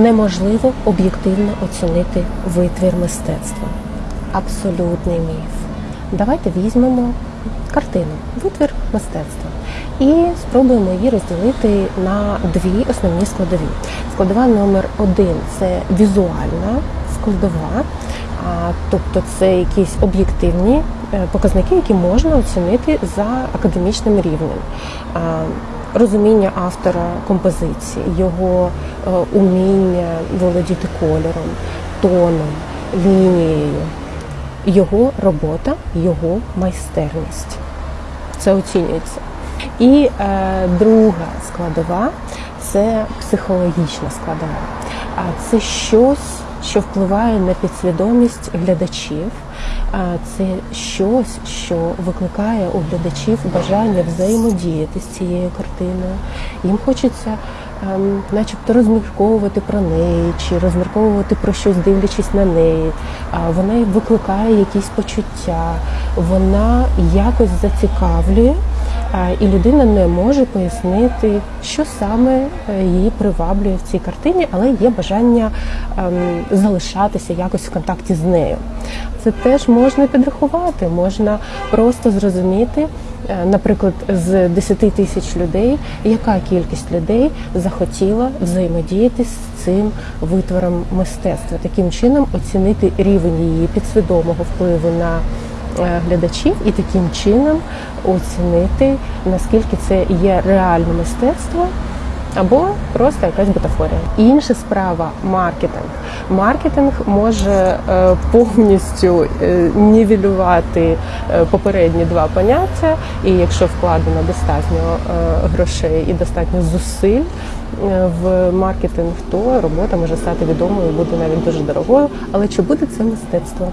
Неможливо об'єктивно оцінити витвір мистецтва. Абсолютний міф. Давайте візьмемо картину, витвір мистецтва, і спробуємо її розділити на дві основні складові. Складова номер один це візуальна складова, тобто це якісь об'єктивні е, показники, які можна оцінити за академічним рівнем. Розуміння автора композиції, його е, уміння володіти кольором, тоном, лінією, його робота, його майстерність. Це оцінюється. І е, друга складова це психологічна складова. А це щось, що впливає на підсвідомість глядачів. Це щось, що викликає у глядачів бажання взаємодіяти з цією картиною. Їм хочеться, ем, начебто, розмірковувати про неї чи розмірковувати про щось, дивлячись на неї. А Вона викликає якісь почуття, вона якось зацікавлює. І людина не може пояснити, що саме е, її приваблює в цій картині, але є бажання ем, залишатися якось в контакті з нею. Це теж можна підрахувати, можна просто зрозуміти, е, наприклад, з 10 тисяч людей, яка кількість людей захотіла взаємодіяти з цим витвором мистецтва, таким чином оцінити рівень її підсвідомого впливу на глядачів і таким чином оцінити, наскільки це є реальне мистецтво. Або просто якась бутафорія. Інша справа маркетинг. Маркетинг може е, повністю е, нівелювати е, попередні два поняття, і якщо вкладено достатньо е, грошей і достатньо зусиль е, в маркетинг, то робота може стати відомою буде навіть дуже дорогою. Але чи буде це мистецтво?